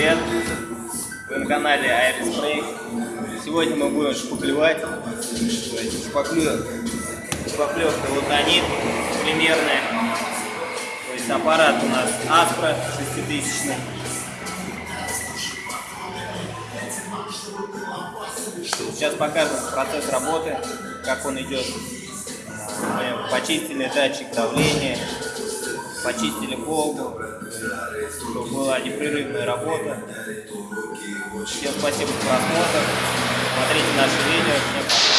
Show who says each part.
Speaker 1: привет! Вы на канале Aerospray. Сегодня мы будем шпаклевать. Шпаклю... Шпаклевка лутонит примерная. То есть аппарат у нас Аспро 6000. Сейчас покажем процесс работы, как он идет. Мы почистили датчик давления, почистили полку, чтобы была непрерывная работа. Всем спасибо за просмотр, смотрите наши видео. Всем пока.